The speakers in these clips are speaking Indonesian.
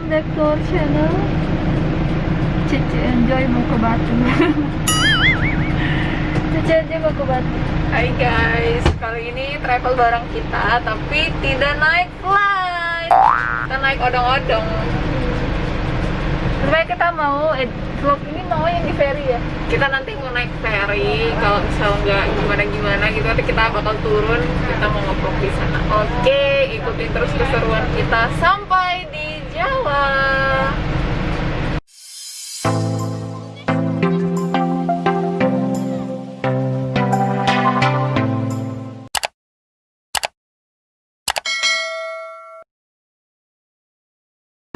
welcome back to our channel Cici Enjoy mau ke Batu Cici Enjoy mau ke Batu Hai guys, kali ini travel bareng kita tapi tidak naik flight. Kita naik odong-odong. Sebenarnya kita mau eh, vlog ini mau yang di ferry ya Kita nanti mau naik ferry. Kalau misal nggak gimana-gimana gitu, nanti kita bakal turun. Kita mau ngeblok di sana. Oke, ikutin terus keseruan kita sampai di Jawa.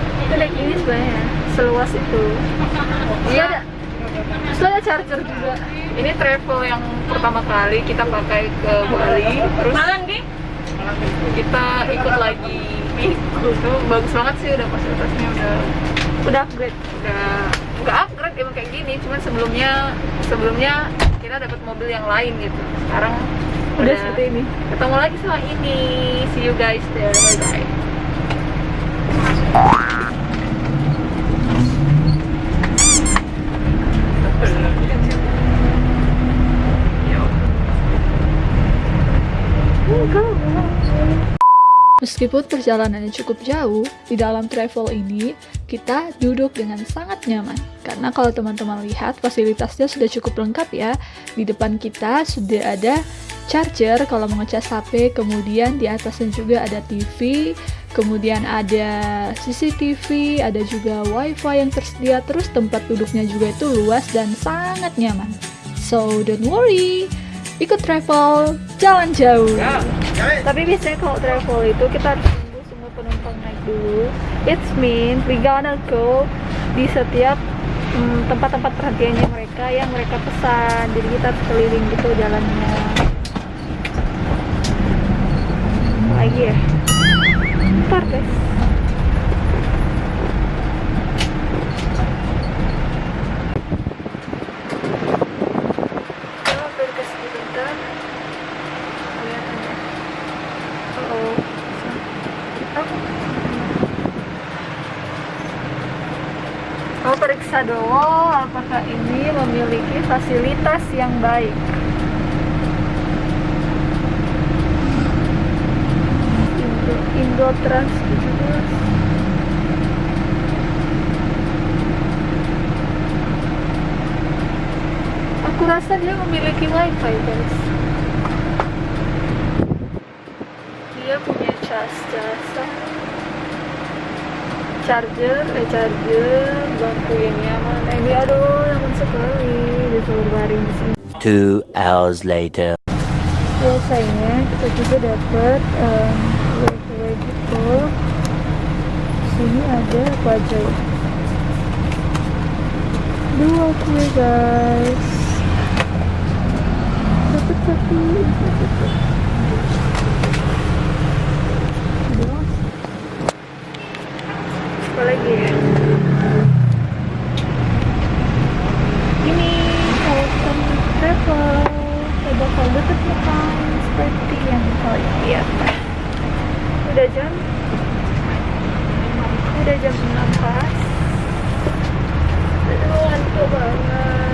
Itu naik ini sebenarnya seluas itu Iya. ada Terus ada charger juga Ini travel yang pertama kali kita pakai ke Bali. Terus kita ikut lagi. Itu bagus banget sih udah fasilitasnya udah Udah upgrade? udah nggak upgrade emang kayak gini. Cuman sebelumnya sebelumnya kita dapat mobil yang lain gitu. Sekarang Udah seperti ini. ketemu lagi sama ini. See you guys there. Bye bye Meskipun perjalanannya cukup jauh, di dalam travel ini kita duduk dengan sangat nyaman. Karena kalau teman-teman lihat fasilitasnya sudah cukup lengkap ya. Di depan kita sudah ada charger kalau mau ngecas HP, kemudian di atasnya juga ada TV, kemudian ada CCTV, ada juga WiFi yang tersedia, terus tempat duduknya juga itu luas dan sangat nyaman. So don't worry, ikut travel, jalan jauh. Tapi biasanya kalau travel itu kita harus tunggu semua penumpang naik dulu. It's mean we gonna go di setiap mm, tempat-tempat perhatiannya mereka yang mereka pesan. Jadi kita harus keliling gitu jalannya. Lagi ya. Ntar guys. Kita mampir ke sini bentar. Kelihatannya. Oh, Dulu apakah ini memiliki fasilitas yang baik. Indo, Indo Trans 17. Aku rasa dia memiliki wifi guys. dia punya cas jasa charger eh charger yang nyaman. Eh, ini aduh nyaman sekali disuruh baring di sini. Two hours later. biasanya kita juga dapat um, kue-kue gitu. Sini ada apa aja ya? Dua kue guys. Dapat satu Dua. Lagi ya? Ini kawasan travel. Saya bakal deket makan seperti yang kalian lihat. Udah jam? Udah jam 6 pas. Aduh ngantuk banget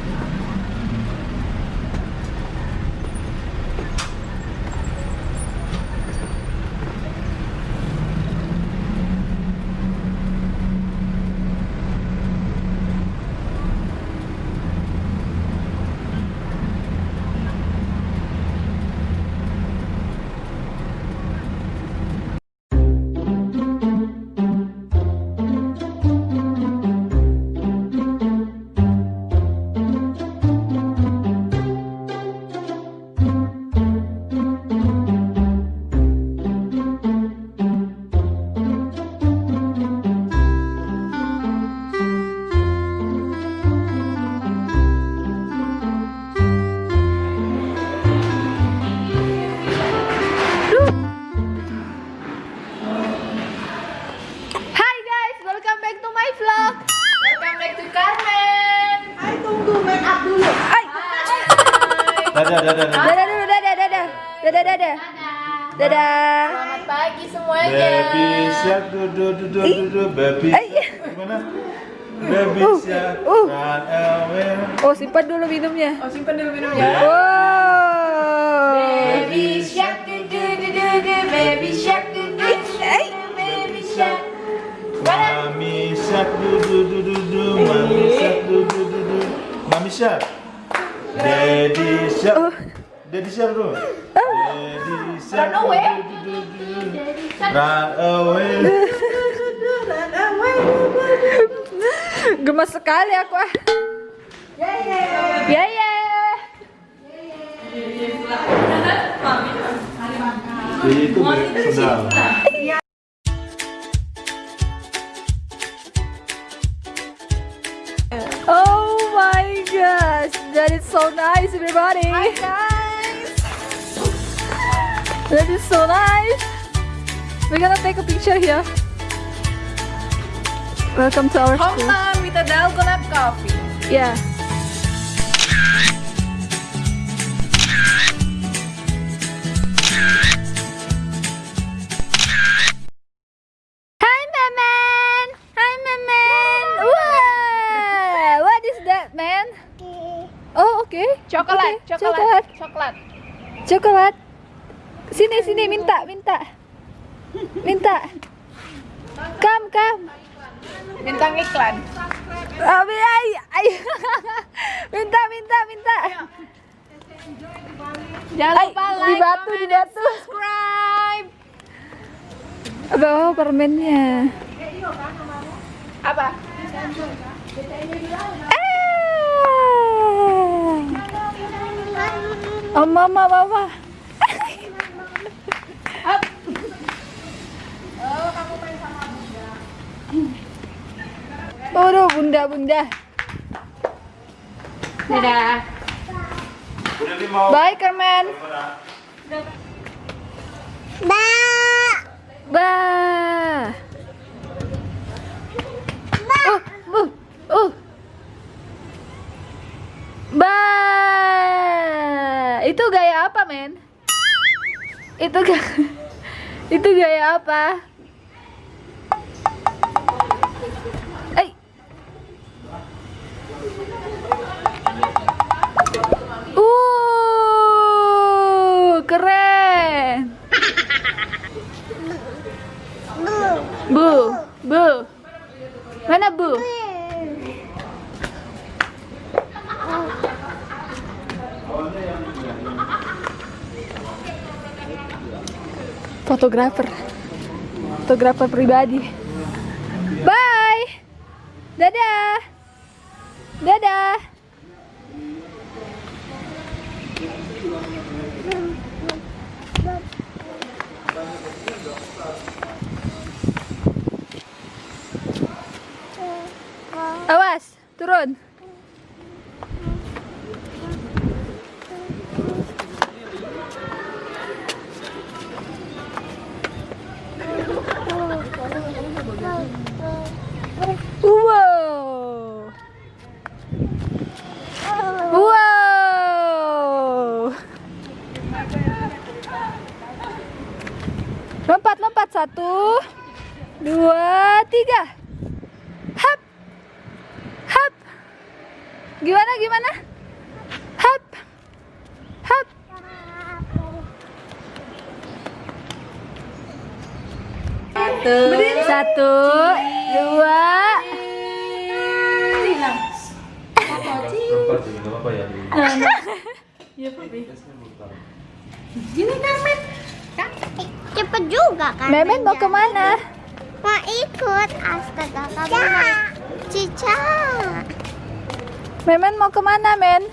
Dadah, dadah, dadah. Dadah dulu, dadah, dadah. Dadah, dadah. Dadah. Selamat pagi semuanya. Baby shark, dudu, dudu, dudu, baby. Gimana? Baby Uh, shark, uh. run away. Oh, simpan dulu minumnya. Oh simpan dulu minumnya. Wow. Baby shark du du du du du baby shark du du du du baby shark. Mami shark, dudu, dudu, dudu, mami shark, dudu, dudu, mami shark. Daddy shark. Oh. Daddy shark dulu. Daddy. Run away. dudu. Run away. Gemas sekali aku ah. Ya ya. Jadi itu sedang. Oh my gosh, that is so nice, everybody. Hi guys. That is so nice. We're gonna take a picture here. Welcome to our school. Hometown with a Dalgona coffee. Yeah. Oh, okay. Coklat, Okay, coklat, coklat. Coklat. Sini, sini, minta, minta. Minta. Come, come. Bintang iklan. Abi, ay, ay. minta, minta, minta. Jangan Ay, lupa di like, batu, di batu. subscribe. Permennya. Apa? Ah. Oh, mama, mama. Aduh, bunda, bunda. Dadah. Nih mau. Bye, Carmen. Ba. Uh, uh, uh. Ba. Itu gaya apa, men? Itu ga Itu gaya apa? Eh. Uh, keren. Bu, bu. Mana bu? Fotografer. Fotografer pribadi. Bye. Dadah. Dadah. Awas, turun. Satu, Satu dua. Empat sih, nggak apa-apa ya. Cepet juga kan? Memen mau ke mana? Mau ikut. Astaga kamu Cica Memen mau ke mana, Men?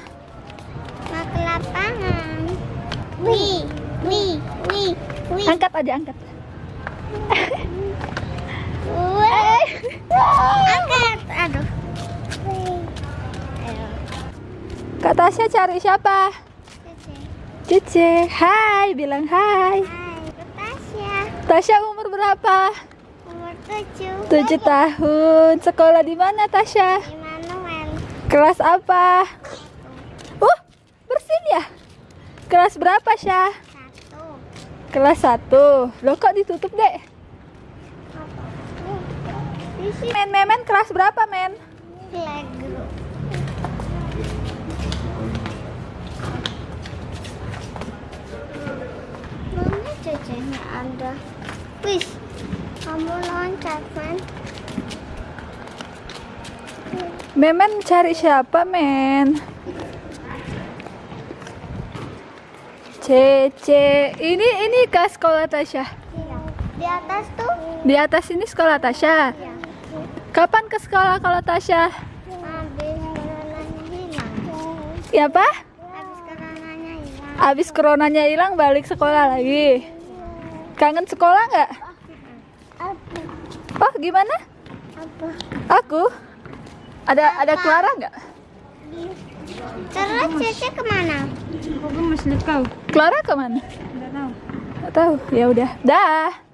Mau ke lapangan. Wih Wih Wih Wih. Angkat aja, angkat. Aduh Kak Tasya cari siapa? Cici Cici. Hai, bilang hai. Hai Tasya Tasya umur berapa? Umur tujuh Tujuh tahun. Sekolah di mana, Tasya? Immanuel Kelas apa? Uh, bersin ya? Kelas berapa, Syah? Satu. Kelas 1. Loh kok ditutup, Dek? Men, Memen kelas berapa, Men? playgroup. Mana cecenya ada? Wis, kamu loncat, man. Memen cari siapa, Men? Cece, ini ini ke sekolah Tasya. Iya. Di atas tuh. Di atas ini sekolah Tasya. Iya. Kapan ke sekolah kalau Tasya? Habis coronanya hilang. Ya, Pak? Habis coronanya hilang. Abis coronanya hilang balik sekolah lagi. Kangen sekolah nggak? Apa? Oh, gimana? Apa? Aku? Ada ada Clara nggak? Terus Cece ke mana? Clara ke mana? Nggak tahu. Ya udah. Dah.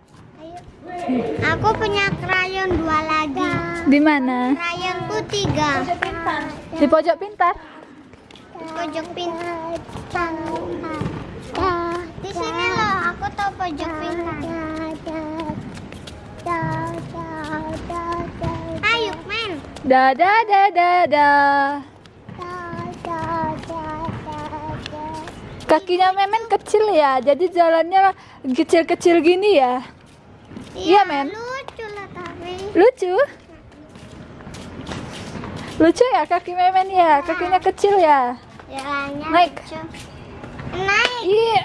Aku punya krayon dua lagi. Di mana? Krayonku tiga. Di pojok pintar. Pojok pintar. Di sini loh, aku tahu pojok pintar. Ayo, men. Dadah dadah dah. Kakinya Memen kecil ya, jadi jalannya kecil-kecil gini ya. Iya, men. Lucu lah tapi. Lucu. Lucu ya kaki Memen ya, kakinya kecil ya. Jalannya Naik. lucu. Naik. Iya.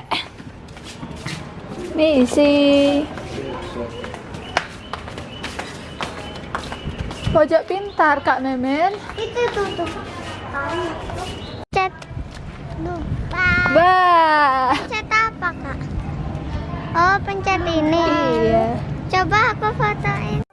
Misi. Pojok pintar Kak Memen. Itu tuh tuh. Cet. Lupa. Bah. Pencet apa kak? Oh pencet ini. Iya. Coba aku fotoin.